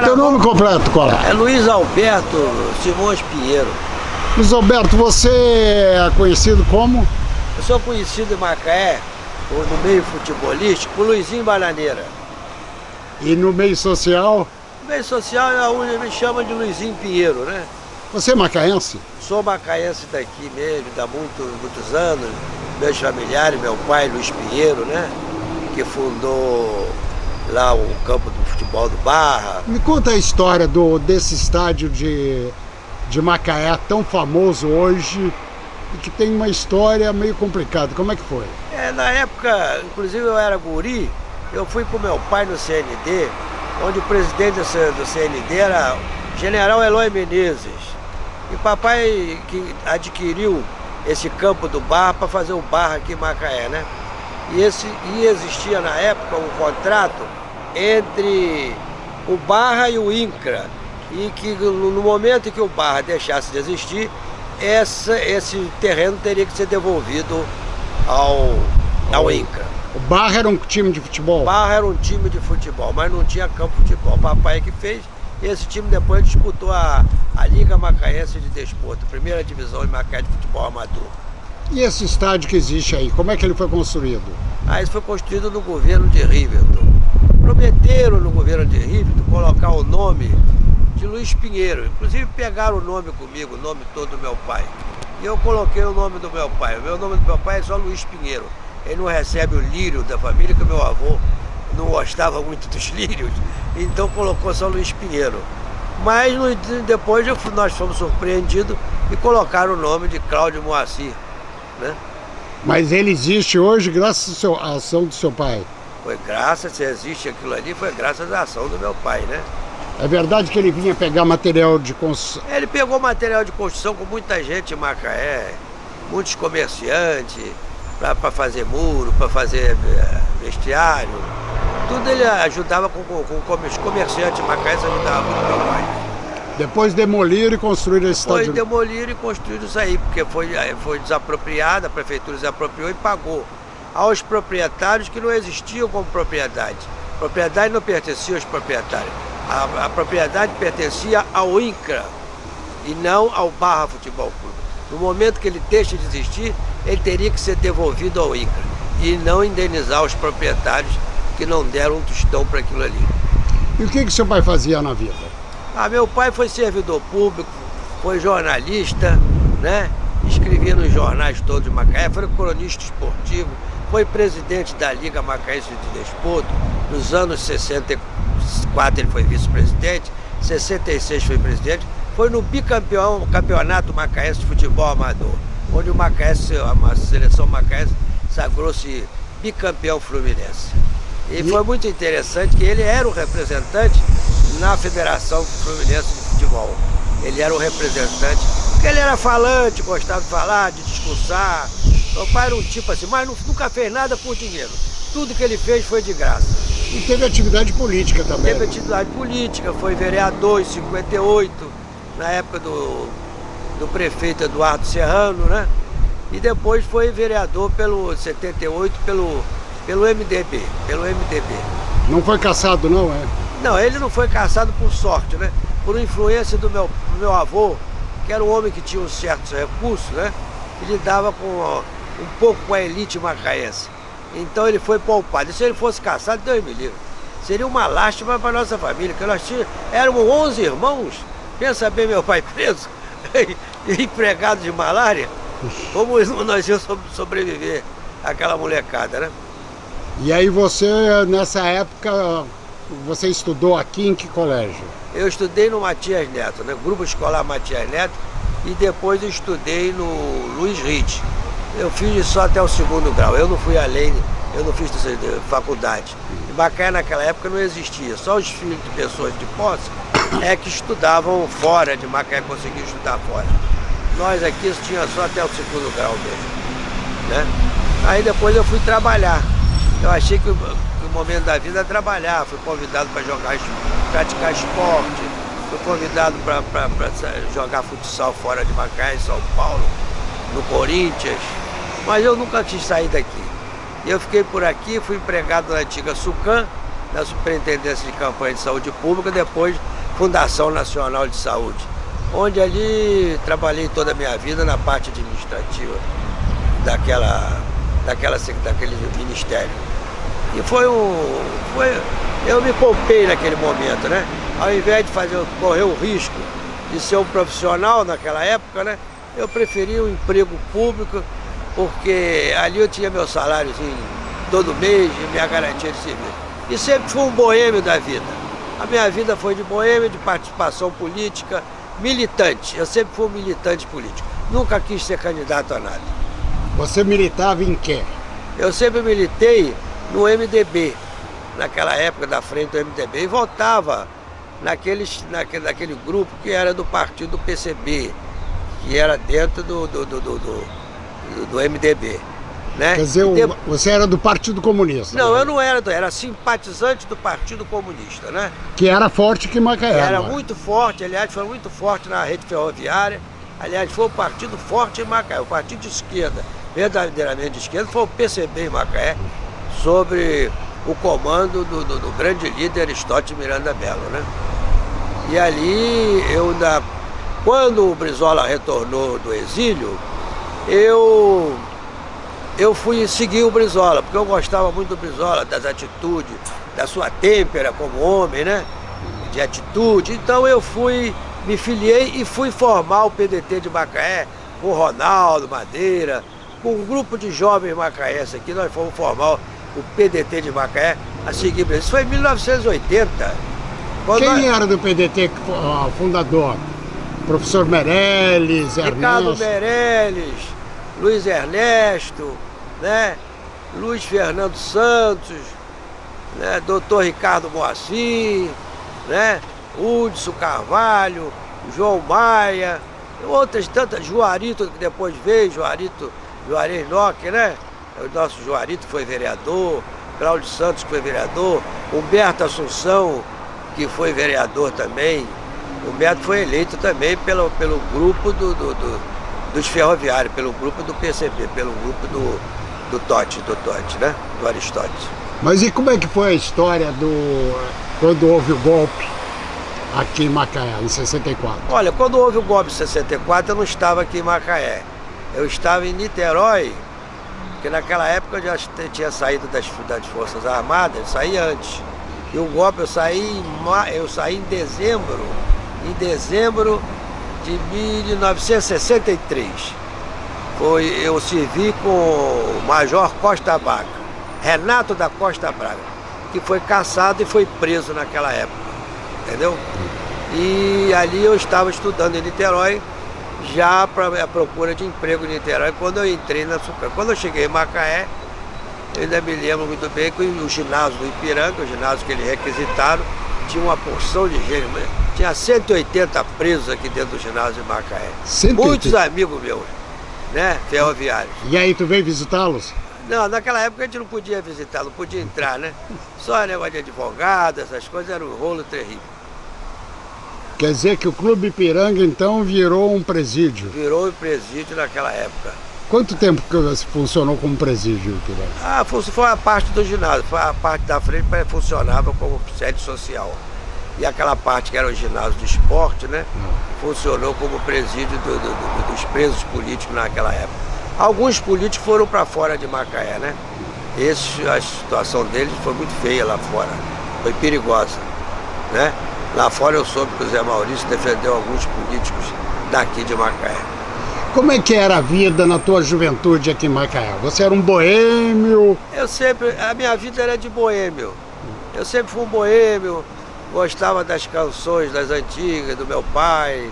Teu nome completo, qual é? É Luiz Alberto Simões Pinheiro. Luiz Alberto, você é conhecido como? Eu sou conhecido em Macaé, no meio futebolístico, por Luizinho Bananeira. E no meio social? No meio social é me chama de Luizinho Pinheiro, né? Você é macaense? Sou macaense daqui mesmo, há muito, muitos anos. Meus familiares, meu pai, Luiz Pinheiro, né? Que fundou lá o campo do futebol do Barra. Me conta a história do, desse estádio de, de Macaé, tão famoso hoje, e que tem uma história meio complicada. Como é que foi? É, na época, inclusive eu era guri, eu fui com meu pai no CND, onde o presidente do CND era General Eloy Menezes. E papai que adquiriu esse campo do bar para fazer o bar aqui em Macaé, né? E, esse, e existia na época um contrato entre o Barra e o INCRA. E que no momento em que o Barra deixasse de existir, essa, esse terreno teria que ser devolvido ao, ao INCRA. O Barra era um time de futebol? O Barra era um time de futebol, mas não tinha campo de futebol. O papai que fez, esse time depois disputou a, a Liga Macaense de Desporto, primeira divisão em Macaé de futebol amador. E esse estádio que existe aí, como é que ele foi construído? Ah, isso foi construído no governo de Riverton. Prometeram no governo de Riverton colocar o nome de Luiz Pinheiro. Inclusive pegaram o nome comigo, o nome todo do meu pai. E eu coloquei o nome do meu pai. O meu nome do meu pai é só Luiz Pinheiro. Ele não recebe o lírio da família, que meu avô não gostava muito dos lírios, então colocou só Luiz Pinheiro. Mas depois nós fomos surpreendidos e colocaram o nome de Cláudio Moacir. Né? Mas ele existe hoje graças à ação do seu pai? Foi graças, se existe aquilo ali, foi graças à ação do meu pai, né? É verdade que ele vinha pegar material de construção? Ele pegou material de construção com muita gente em Macaé, muitos comerciantes, para fazer muro, para fazer eh, vestiário. Tudo ele ajudava com, com, com os comerciantes em Macaé, ajudava muito meu pai. Depois demoliram e construíram esse estádio? Foi demoliram e construíram isso aí, porque foi, eh, foi desapropriado, a prefeitura desapropriou e pagou aos proprietários que não existiam como propriedade. A propriedade não pertencia aos proprietários a, a propriedade pertencia ao INCRA e não ao Barra Futebol Clube. No momento que ele deixa de existir, ele teria que ser devolvido ao INCRA e não indenizar os proprietários que não deram um tostão para aquilo ali. E o que, que seu pai fazia na vida? Ah, meu pai foi servidor público, foi jornalista, né? escrevia nos jornais todos de Macaé, foi cronista esportivo, foi presidente da Liga Macaense de Desporto nos anos 64 ele foi vice-presidente, 66 foi presidente, foi no bicampeão campeonato macaense de futebol amador, onde o Macaense, a seleção macaense sagrou-se bicampeão fluminense. E foi muito interessante que ele era o representante na Federação Fluminense de Futebol. Ele era o representante, porque ele era falante, gostava de falar, de discursar, meu pai era um tipo assim, mas nunca fez nada por dinheiro. Tudo que ele fez foi de graça. E teve atividade política também. Teve atividade política, foi vereador em 58, na época do, do prefeito Eduardo Serrano, né? E depois foi vereador pelo 78 pelo, pelo MDB, pelo MDB. Não foi caçado não, é? Não, ele não foi caçado por sorte, né? Por influência do meu, do meu avô, que era um homem que tinha uns certos recursos, né? E lidava com um pouco com a elite macaense. Então ele foi poupado. E se ele fosse caçado, Deus me livre. Seria uma lástima para a nossa família, que nós tínhamos, éramos 11 irmãos. Pensa bem, meu pai preso, empregado de malária. Como nós íamos sobreviver àquela molecada, né? E aí você, nessa época, você estudou aqui em que colégio? Eu estudei no Matias Neto, né? Grupo Escolar Matias Neto, e depois estudei no Luiz Rite. Eu fiz só até o segundo grau, eu não fui além, eu não fiz faculdade. Em Macaé naquela época não existia, só os filhos de pessoas de posse é que estudavam fora de Macaé, conseguiam estudar fora. Nós aqui tinha só até o segundo grau mesmo. Né? Aí depois eu fui trabalhar. Eu achei que momento da vida é trabalhar, fui convidado para jogar, praticar esporte, fui convidado para jogar futsal fora de Macaé, em São Paulo, no Corinthians, mas eu nunca quis sair daqui. Eu fiquei por aqui, fui empregado na antiga Sucan, na Superintendência de Campanha de Saúde Pública, depois Fundação Nacional de Saúde, onde ali trabalhei toda a minha vida na parte administrativa daquela, daquela, daquele ministério. E foi um. Foi, eu me poupei naquele momento, né? Ao invés de fazer, correr o risco de ser um profissional naquela época, né? Eu preferi o um emprego público, porque ali eu tinha meu salário assim, todo mês e minha garantia de serviço. E sempre fui um boêmio da vida. A minha vida foi de boêmio, de participação política, militante. Eu sempre fui um militante político. Nunca quis ser candidato a nada. Você militava em quê? Eu sempre militei no MDB, naquela época da frente do MDB, e votava naqueles, naquele, naquele grupo que era do partido PCB, que era dentro do, do, do, do, do, do MDB. Né? Quer dizer, de... você era do Partido Comunista? Não, né? eu não era, era simpatizante do Partido Comunista, né? Que era forte que Macaé. Era é? muito forte, aliás, foi muito forte na rede ferroviária. Aliás, foi o partido forte em Macaé, o partido de esquerda, verdadeiramente de esquerda, foi o PCB em Macaé, sobre o comando do, do, do grande líder Aristóteles Miranda Belo, né? E ali, eu ainda, quando o Brizola retornou do exílio, eu eu fui seguir o Brizola, porque eu gostava muito do Brizola, das atitudes, da sua têmpera como homem, né? De atitude. Então eu fui, me filiei e fui formar o PDT de Macaé, com Ronaldo Madeira, com um grupo de jovens macaenses aqui, nós fomos formar o PDT de Macaé a seguir. Isso foi em 1980. Quem nós... era do PDT fundador? Professor Meirelles, Ricardo Ernesto. Meirelles, Luiz Ernesto, né? Luiz Fernando Santos, né? Doutor Ricardo Moacir, né? Hudson Carvalho, João Maia, outras tantas, Juarito que depois veio, Juarito, Juarez Nock, né? O nosso Juarito foi vereador, Cláudio Santos foi vereador, Humberto Assunção, que foi vereador também. Humberto foi eleito também pelo, pelo grupo do, do, do dos ferroviários, pelo grupo do PCB, pelo grupo do, do Totti, do Totti, né? Do Aristóteles. Mas e como é que foi a história do quando houve o golpe aqui em Macaé, em 64? Olha, quando houve o golpe em 64, eu não estava aqui em Macaé. Eu estava em Niterói, porque naquela época eu já tinha saído das, das Forças Armadas, eu saí antes. E o golpe eu saí, eu saí em dezembro, em dezembro de 1963. Foi, eu servi com o Major Costa Braga, Renato da Costa Braga, que foi caçado e foi preso naquela época, entendeu? E ali eu estava estudando em Niterói, já para a procura de emprego em Niterói, quando eu entrei na Sucam. Quando eu cheguei em Macaé, eu ainda me lembro muito bem que o ginásio do Ipiranga, o ginásio que eles requisitaram, tinha uma porção de gente, tinha 180 presos aqui dentro do ginásio de Macaé. 180? Muitos amigos meus, né, ferroviários. E aí tu veio visitá-los? Não, naquela época a gente não podia visitar, não podia entrar, né? Só negócio de advogado, essas coisas, era um rolo terrível. Quer dizer que o Clube Ipiranga então virou um presídio? Virou um presídio naquela época. Quanto tempo que funcionou como presídio, Ipiranga? Ah, foi a parte do ginásio, foi a parte da frente que funcionava como sede social. E aquela parte que era o ginásio do esporte, né? Hum. Funcionou como presídio do, do, do, dos presos políticos naquela época. Alguns políticos foram para fora de Macaé, né? Esse, a situação deles foi muito feia lá fora, foi perigosa, né? Lá fora eu soube que o Zé Maurício defendeu alguns políticos daqui de Macaé. Como é que era a vida na tua juventude aqui em Macaé? Você era um boêmio? Eu sempre, a minha vida era de boêmio. Eu sempre fui um boêmio, gostava das canções das antigas, do meu pai,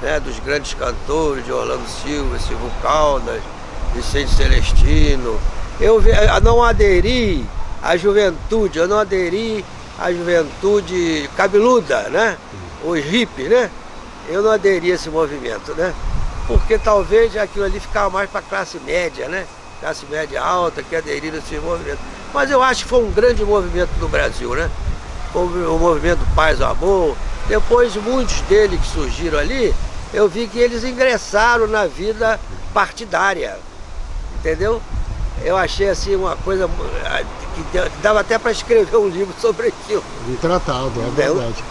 né, dos grandes cantores, de Orlando Silva, Silvio Caldas, Vicente Celestino. Eu não aderi à juventude, eu não aderi à juventude cabeluda, né? Os hippies, né? Eu não aderi a esse movimento, né? porque talvez aquilo ali ficava mais para a classe média, né? Classe média alta que aderiram a esse movimento. Mas eu acho que foi um grande movimento no Brasil, né? O, movimento Paz e Amor. Depois, muitos deles que surgiram ali, eu vi que eles ingressaram na vida partidária, entendeu? Eu achei assim uma coisa que dava até para escrever um livro sobre aquilo. Um tratado, é verdade.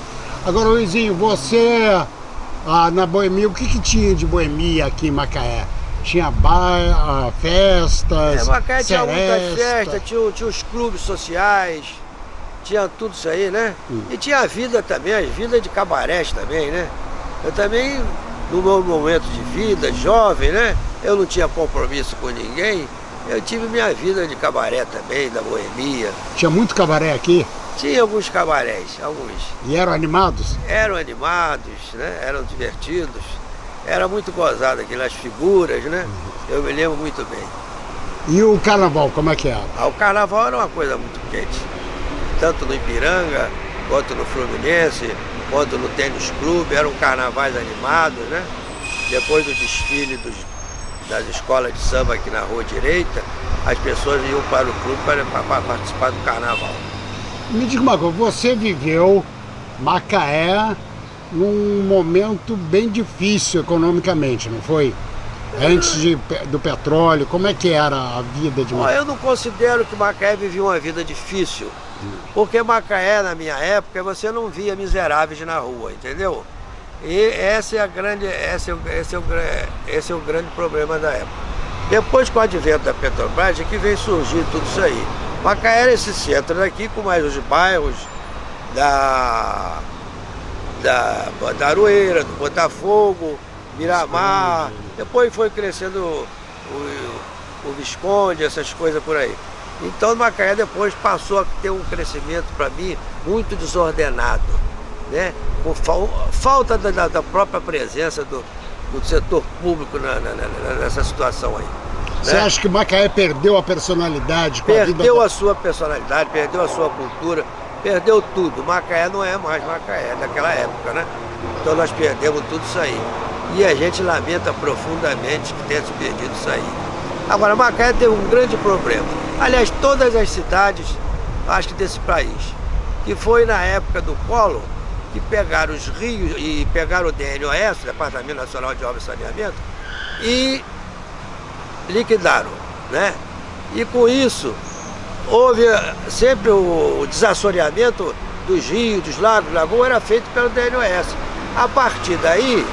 Agora, Luizinho, você ah, na Boemia, o que, que tinha de Boemia aqui em Macaé? Tinha bar, ah, festas, É, Macaé tinha muitas festas, tinha, tinha os clubes sociais, tinha tudo isso aí, né? Hum. E tinha a vida também, as vidas de cabarés também, né? Eu também, no meu momento de vida, jovem, né? Eu não tinha compromisso com ninguém, eu tive minha vida de cabaré também, da boemia. Tinha muito cabaré aqui? Tinha alguns cabarés, alguns. E eram animados? Eram animados, né? Eram divertidos. Era muito gozado aquilo, as figuras, né? Eu me lembro muito bem. E o carnaval, como é que era? Ah, o carnaval era uma coisa muito quente. Tanto no Ipiranga, quanto no Fluminense, quanto no Tênis Clube, eram carnavais animados, né? Depois do desfile dos, das escolas de samba aqui na Rua Direita, as pessoas iam para o clube para, para participar do carnaval. Me diga uma coisa, você viveu Macaé num momento bem difícil economicamente, não foi? Antes de, do petróleo, como é que era a vida de Macaé? Eu não considero que Macaé vivia uma vida difícil, porque Macaé, na minha época, você não via miseráveis na rua, entendeu? E essa é a grande, esse é, esse é, o, esse é o grande problema da época. Depois, com o advento da Petrobras, é que vem surgir tudo isso aí. Macaé era esse centro daqui, com mais os bairros da, da, da Aroeira, do Botafogo, Miramar. Depois foi crescendo o, o, o Visconde, essas coisas por aí. Então Macaé depois passou a ter um crescimento para mim muito desordenado, né? com falta da, da própria presença do, do setor público na, na, nessa situação aí. Você né? acha que Macaé perdeu a personalidade? perdeu a, a sua personalidade, perdeu a sua cultura, perdeu tudo. Macaé não é mais Macaé daquela época, né? Então nós perdemos tudo isso aí. E a gente lamenta profundamente que tenha se perdido isso aí. Agora, Macaé teve um grande problema. Aliás, todas as cidades, acho que desse país, que foi na época do Polo, que pegaram os rios e pegaram o DNOS, Departamento Nacional de Obras e Saneamento, e liquidaram, né? E com isso, houve sempre o desassoreamento dos rios, dos lagos, lagoas, era feito pelo DNOS. A partir daí,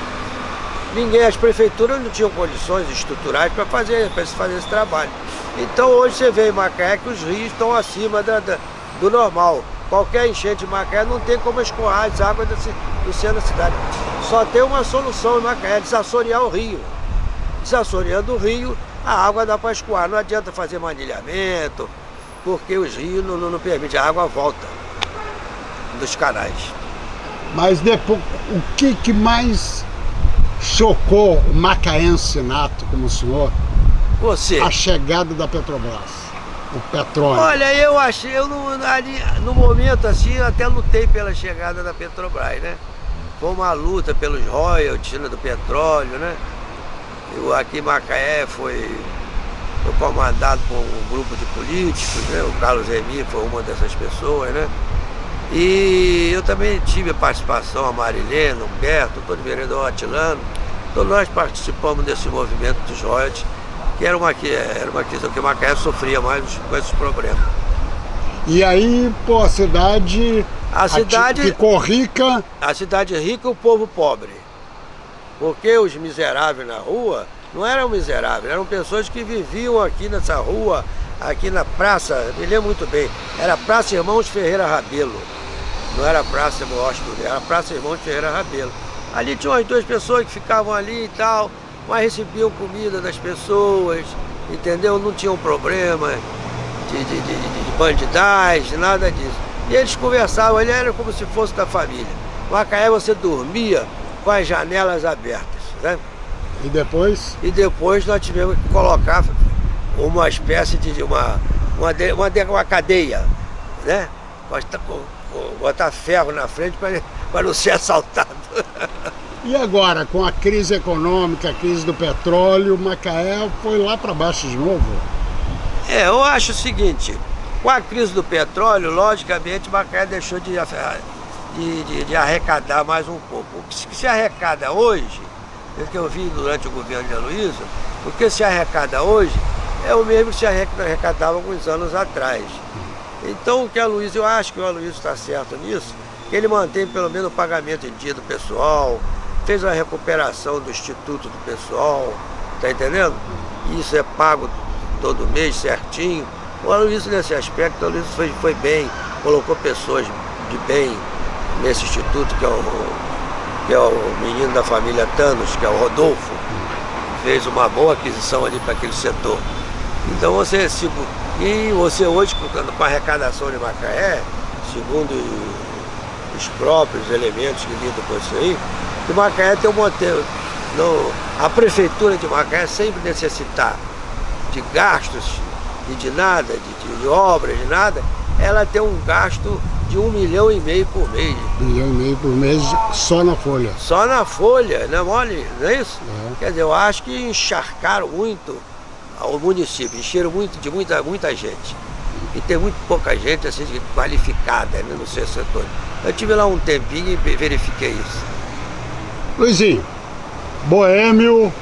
ninguém, as prefeituras não tinham condições estruturais para fazer, fazer esse trabalho. Então hoje você vê em Macaé que os rios estão acima da, da, do normal. Qualquer enchente de Macaé não tem como escoar as águas do, do centro da cidade. Só tem uma solução em Macaé, desassorear o rio. Desassoreando o rio, a água dá para escoar. Não adianta fazer manilhamento, porque os rios não, não, não permitem, a água volta dos canais. Mas depois, o que, que mais chocou o macaense nato como o senhor? Você. A chegada da Petrobras. O petróleo. Olha, eu achei, eu no, ali, no momento assim, até lutei pela chegada da Petrobras, né? Foi uma luta pelos royalties né, do petróleo, né? Aqui em Macaé foi, foi comandado por um grupo de políticos, né? o Carlos Remy foi uma dessas pessoas, né? E eu também tive a participação, a Marilena, o Humberto, todo o vereador Atilano, todos nós participamos desse movimento dos royalties, que era uma, era uma questão que Macaé sofria mais com esses problemas. E aí, pô, a cidade, a cidade ficou rica. A cidade rica e o povo pobre. Porque os miseráveis na rua não eram miseráveis, eram pessoas que viviam aqui nessa rua, aqui na praça, me lembro muito bem, era Praça Irmãos Ferreira Rabelo. Não era Praça Hóspede, era Praça Irmãos Ferreira Rabelo. Ali tinham as duas pessoas que ficavam ali e tal, mas recebiam comida das pessoas, entendeu? Não tinham problema de, de, de, de bandidagem, nada disso. E eles conversavam, ele era como se fosse da família. Macaé você dormia com as janelas abertas. Né? E depois? E depois nós tivemos que colocar uma espécie de uma, uma, uma, uma cadeia, né? Botar ferro na frente para não ser assaltado. E agora, com a crise econômica, a crise do petróleo, Macaé foi lá para baixo de novo? É, eu acho o seguinte, com a crise do petróleo, logicamente, Macaé deixou de de, de, de, arrecadar mais um pouco. O que se arrecada hoje, é o que eu vi durante o governo de Aloysio, o que se arrecada hoje é o mesmo que se arrecadava alguns anos atrás. Então o que a Luiz, eu acho que o Aloysio está certo nisso, que ele mantém pelo menos o pagamento em dia do pessoal, fez a recuperação do Instituto do Pessoal, tá entendendo? Isso é pago todo mês certinho. O Aloysio nesse aspecto, o Aloysio foi, foi bem, colocou pessoas de bem nesse instituto, que é o, que é o menino da família Thanos, que é o Rodolfo, fez uma boa aquisição ali para aquele setor. Então você, tipo, e você hoje, com a arrecadação de Macaé, segundo os próprios elementos que lidam com isso aí, que Macaé tem um modelo. No, a prefeitura de Macaé sempre necessitar de gastos e de nada, de, de, obras, de nada, ela tem um gasto de um milhão e meio por mês. Um milhão e meio por mês só na folha. Só na folha, não é mole? Não é isso? É. Quer dizer, eu acho que encharcaram muito ao município, encheram muito de muita, muita gente. E tem muito pouca gente assim, qualificada né, no seu setor. Eu tive lá um tempinho e verifiquei isso. Luizinho, boêmio,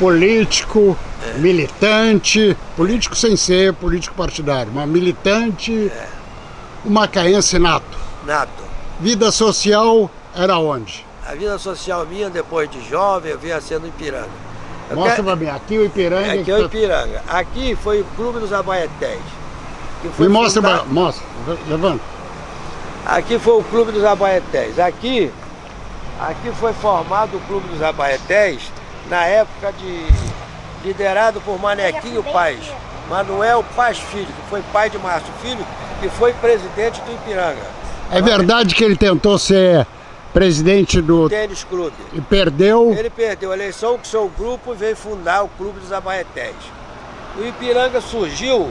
político, é. militante, político sem ser político partidário, mas militante, é. o macaense nato. Nato. Vida social era onde? A vida social minha, depois de jovem, eu vinha sendo Ipiranga. Mostra quero... pra mim, aqui o Ipiranga. Aqui é o Ipiranga. Aqui foi o Clube dos Abaetés. Me mostra, fundado... mostra, levanta. Aqui foi o Clube dos Abaetés. Aqui, aqui foi formado o Clube dos Abaetés na época de liderado por Manequinho Paz. Manuel Paz Filho, que foi pai de Márcio Filho, que foi presidente do Ipiranga. É verdade que ele tentou ser presidente do tênis clube. E perdeu? Ele perdeu a eleição com seu grupo e veio fundar o Clube dos Abaetés. O Ipiranga surgiu,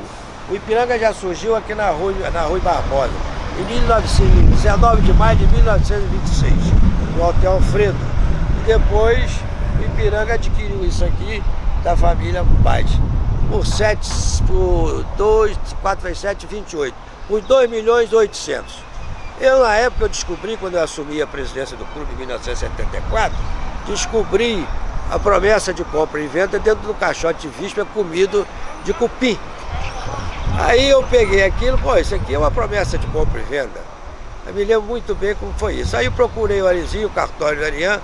o Ipiranga já surgiu aqui na Rua, na Rua Barbosa, em 19 de maio de 1926, no Hotel Alfredo. E depois Ipiranga adquiriu isso aqui da família Paz. Por 7, por 2, 4 vezes 7, 28. Por 2 milhões e 800. Eu, na época, eu descobri, quando eu assumi a presidência do clube em 1974, descobri a promessa de compra e venda dentro do caixote de víspera comido de cupim. Aí eu peguei aquilo, pô, isso aqui é uma promessa de compra e venda. Eu me lembro muito bem como foi isso. Aí eu procurei o Arizinho, o cartório do Ariane,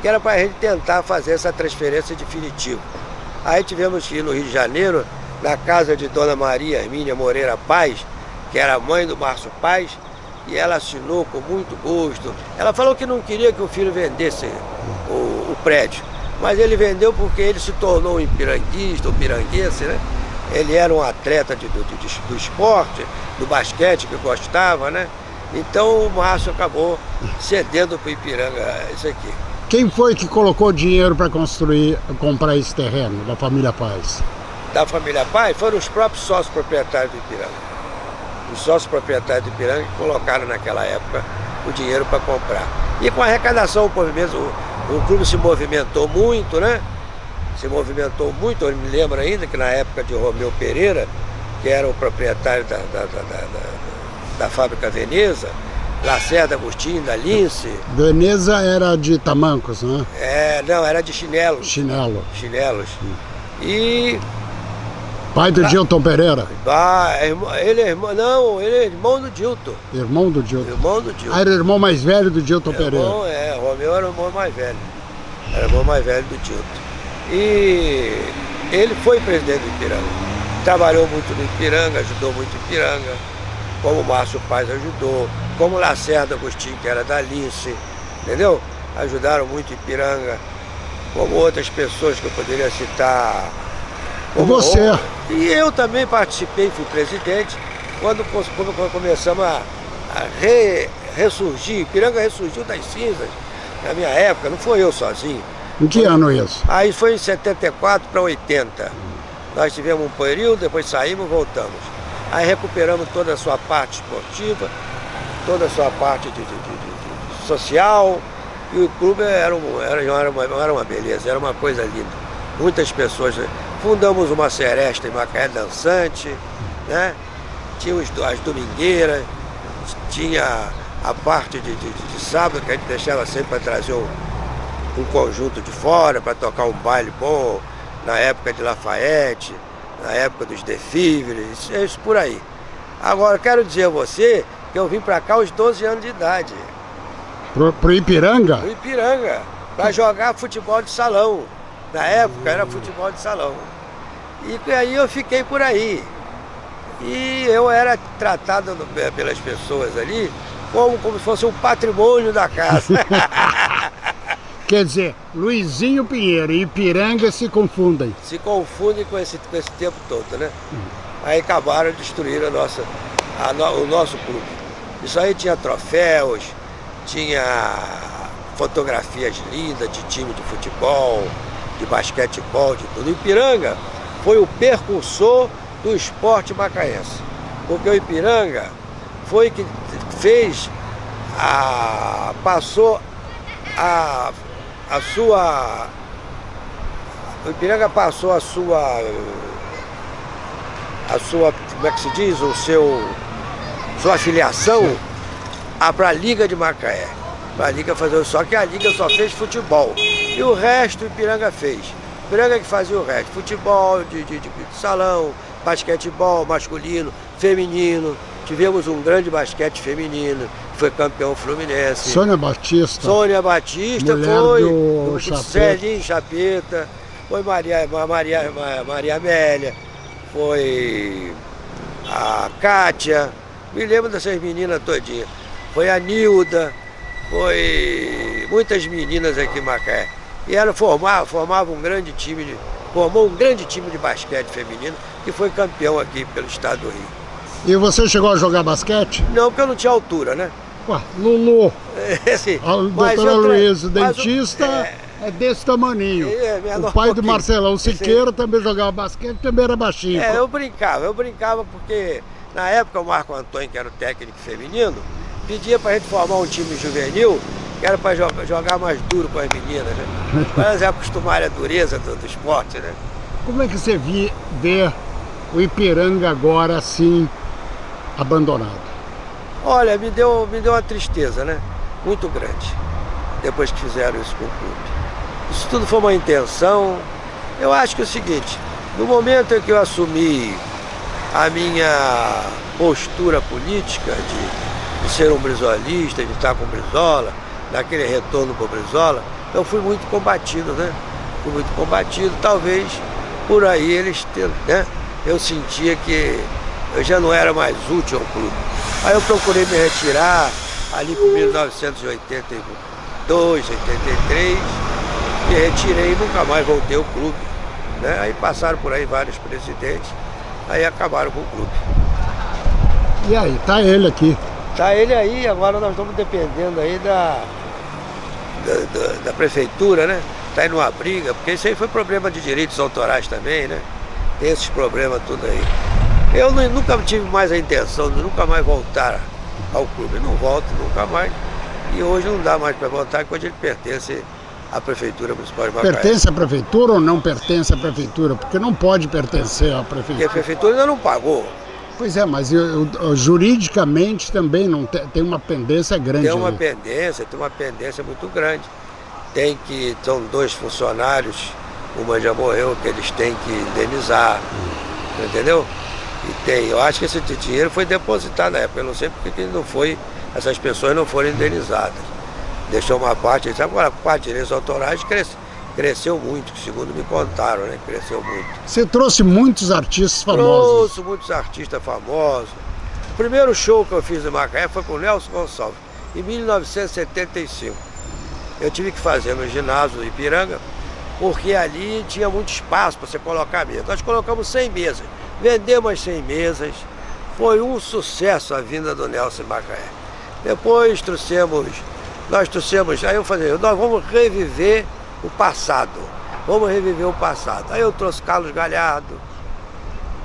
que era para a gente tentar fazer essa transferência definitiva. Aí tivemos que ir no Rio de Janeiro, na casa de Dona Maria Hermínia Moreira Paz, que era mãe do Márcio Paz, e ela assinou com muito gosto. Ela falou que não queria que o filho vendesse o, o prédio, mas ele vendeu porque ele se tornou um piranguista, um piranguense, né? Ele era um atleta de, de, do esporte, do basquete que gostava, né? Então o Márcio acabou cedendo para o Ipiranga isso aqui. Quem foi que colocou dinheiro para construir, comprar esse terreno da família Paz? Da família Paz foram os próprios sócios proprietários do Ipiranga os sócios proprietários de Ipiranga que colocaram naquela época o dinheiro para comprar. E com a arrecadação, o, movimento, o, o, clube se movimentou muito, né? Se movimentou muito, eu me lembro ainda que na época de Romeu Pereira, que era o proprietário da, da, da, da, da fábrica Veneza, Lacerda Agostinho, da Lince. Veneza era de tamancos, né? É, não, era de chinelos. Chinelo. Chinelos. E Pai do Dilton Pereira? Ah, ele é irmão, não, ele é irmão do Dilton. Irmão do Dilton? Irmão do Dilton. Ah, era irmão mais velho do Dilton Pereira? Irmão, é, o Romeu era o irmão mais velho. Era o irmão mais velho do Dilton. E ele foi presidente do Ipiranga. Trabalhou muito no Ipiranga, ajudou muito o Ipiranga, como o Márcio Paz ajudou, como o Lacerda Agostinho, que era da Lince, entendeu? Ajudaram muito Ipiranga, como outras pessoas que eu poderia citar, como você. E eu também participei, fui presidente, quando, quando começamos a, a re, ressurgir, Piranga ressurgiu das cinzas, na minha época, não foi eu sozinho. Em que foi, ano isso? Aí foi em 74 para 80. Nós tivemos um período, depois saímos voltamos. Aí recuperamos toda a sua parte esportiva, toda a sua parte de, de, de, social, e o clube era, um, era, era, uma, era uma beleza, era uma coisa linda. Muitas pessoas Fundamos uma seresta em Macaé Dançante, né? tinha as domingueiras, tinha a parte de, de, de sábado que a gente deixava sempre para trazer um, um conjunto de fora, para tocar um baile bom, na época de Lafayette, na época dos desfiles, isso, isso por aí. Agora, quero dizer a você que eu vim para cá aos 12 anos de idade. Pro, pro Ipiranga? Pro Ipiranga, para jogar futebol de salão. Na época era futebol de salão. E aí eu fiquei por aí. E eu era tratado pelas pessoas ali como, como se fosse um patrimônio da casa. Quer dizer, Luizinho Pinheiro e Ipiranga se confundem. Se confundem com esse, com esse tempo todo, né? Hum. Aí acabaram de destruir a nossa, a no, o nosso clube. Isso aí tinha troféus, tinha fotografias lindas de time de futebol, de basquetebol, de tudo. Ipiranga foi o percursor do esporte macaense. Porque o Ipiranga foi que fez, a, passou a, a sua. O Ipiranga passou a sua. A sua, como é que se diz? O seu. Sua afiliação para a Liga de Macaé. Para a Liga fazer. Só que a Liga só fez futebol. E o resto o Ipiranga fez. Ipiranga que fazia o resto. Futebol, de, de, de salão, basquetebol masculino, feminino. Tivemos um grande basquete feminino, que foi campeão fluminense. Sônia Batista. Sônia Batista Mulher foi. Do, do Celinho Chapeta. Foi Maria, Maria, Maria Amélia. Foi a Kátia. Me lembro dessas meninas todinhas. Foi a Nilda. Foi muitas meninas aqui em Macaé. E ela formava, formava um grande time de, formou um grande time de basquete feminino que foi campeão aqui pelo estado do Rio. E você chegou a jogar basquete? Não, porque eu não tinha altura, né? Ué, Lulu. É, sim. A doutora Luiz, dentista, é... é... desse tamaninho. É, o pai do Marcelão Siqueira também jogava basquete, também era baixinho. É, eu brincava, eu brincava porque na época o Marco Antônio, que era o técnico feminino, pedia pra gente formar um time juvenil que era para jogar, jogar mais duro com as meninas, né? Para elas acostumarem a dureza do, do, esporte, né? Como é que você vi, vê o Ipiranga agora assim abandonado? Olha, me deu, me deu uma tristeza, né? Muito grande, depois que fizeram isso com o clube. Isso tudo foi uma intenção. Eu acho que é o seguinte, no momento em que eu assumi a minha postura política de, de ser um brisolista, de estar com Brizola, daquele retorno para o Brizola, eu fui muito combatido, né? Fui muito combatido, talvez por aí eles, né? Eu sentia que eu já não era mais útil ao clube. Aí eu procurei me retirar ali por 1982, 83, me retirei e nunca mais voltei ao clube. Né? Aí passaram por aí vários presidentes, aí acabaram com o clube. E aí, tá ele aqui. Tá ele aí, agora nós estamos dependendo aí da, da, da, da prefeitura, né? Tá indo uma briga, porque isso aí foi problema de direitos autorais também, né? Tem esses problemas tudo aí. Eu nunca tive mais a intenção de nunca mais voltar ao clube. não volto nunca mais. E hoje não dá mais para voltar, quando ele pertence à Prefeitura Municipal de Macaé. Pertence à Prefeitura ou não pertence à Prefeitura? Porque não pode pertencer à Prefeitura. Porque a Prefeitura ainda não pagou. Pois é, mas eu, eu, juridicamente também não tem, tem, uma pendência grande. Tem uma aí. pendência, tem uma pendência muito grande. Tem que, são dois funcionários, uma já morreu, que eles têm que indenizar, hum. entendeu? Tem, eu acho que esse dinheiro foi depositado na época, eu não sei porque que não foi, essas pessoas não foram indenizadas. Deixou uma parte, agora a parte de direitos autorais cresceu, cresceu muito, segundo me contaram, né? Cresceu muito. Você trouxe muitos artistas famosos? Trouxe muitos artistas famosos. O primeiro show que eu fiz em Macaé foi com o Nelson Gonçalves, em 1975. Eu tive que fazer no ginásio do Ipiranga, porque ali tinha muito espaço para você colocar mesa. Nós colocamos 100 mesas. Vendemos as 100 mesas, foi um sucesso a vinda do Nelson Macaé. Depois trouxemos, nós trouxemos, aí eu falei, nós vamos reviver o passado, vamos reviver o passado. Aí eu trouxe Carlos Galhardo,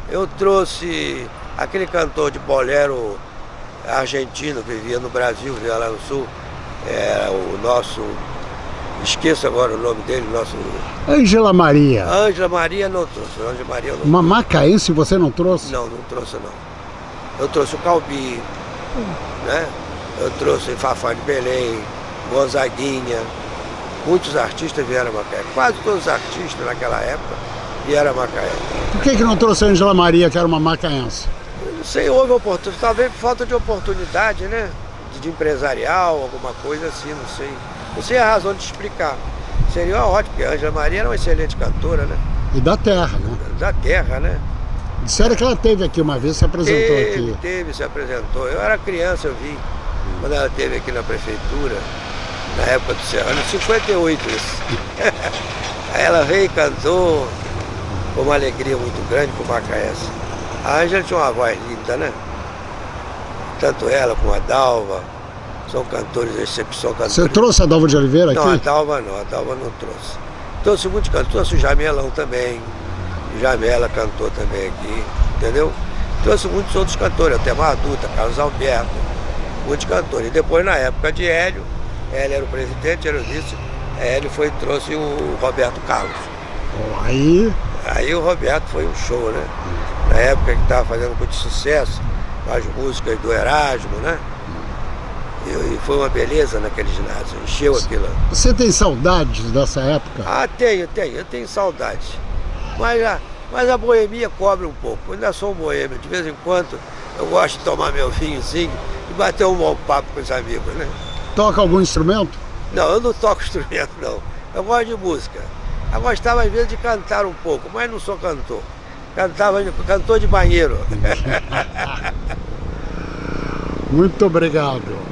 eu trouxe aquele cantor de bolero argentino que vivia no Brasil, vivia lá no Sul, era o nosso Esqueço agora o nome dele, nosso. Ângela Maria. Ângela Maria não trouxe. Ângela Maria não Uma macaense você não trouxe? Não, não trouxe não. Eu trouxe o Calbi, hum. né? Eu trouxe Fafá de Belém, Gonzaguinha. Muitos artistas vieram a Macaé. Quase todos os artistas naquela época e era Macaé. Por que, que não trouxe a Angela Maria, que era uma macaense? Não sei, houve oportunidade, talvez por falta de oportunidade, né? De empresarial, alguma coisa assim, não sei. Não sei a razão de explicar. Seria ótimo, porque a Angela Maria era uma excelente cantora, né? E da terra, né? Da terra, né? Disseram que ela teve aqui uma vez, se apresentou teve, aqui. Teve, se apresentou. Eu era criança, eu vi. Quando ela esteve aqui na prefeitura, na época do Serrano, 58 isso. Aí ela veio e cantou com uma alegria muito grande pro Macaense. A Ângela tinha uma voz linda, né? Tanto ela como a Dalva, são cantores, cantores. Você trouxe a Dalva de Oliveira aqui? Não, a Dalva não, a Dalva não trouxe. Trouxe muitos cantores, trouxe o Jamelão também. O Jamela cantou também aqui, entendeu? Trouxe muitos outros cantores, até Marduta, Carlos Alberto, muitos cantores. E depois, na época de Hélio, Hélio era o presidente, era o vice, Hélio foi trouxe o Roberto Carlos. Aí... Aí o Roberto foi um show, né? Na época que estava fazendo muito sucesso, as músicas do Erasmo, né? E, foi uma beleza naquele ginásio, encheu aquilo. Você tem saudades dessa época? Ah, tenho, tenho, eu tenho saudades. Mas a, mas a boemia cobra um pouco. Eu ainda sou um boêmio, de vez em quando eu gosto de tomar meu vinhozinho e bater um bom papo com os amigos, né? Toca algum instrumento? Não, eu não toco instrumento não. Eu gosto de música. Eu gostava às vezes de cantar um pouco, mas não sou cantor. Cantava, cantor de banheiro. Muito obrigado.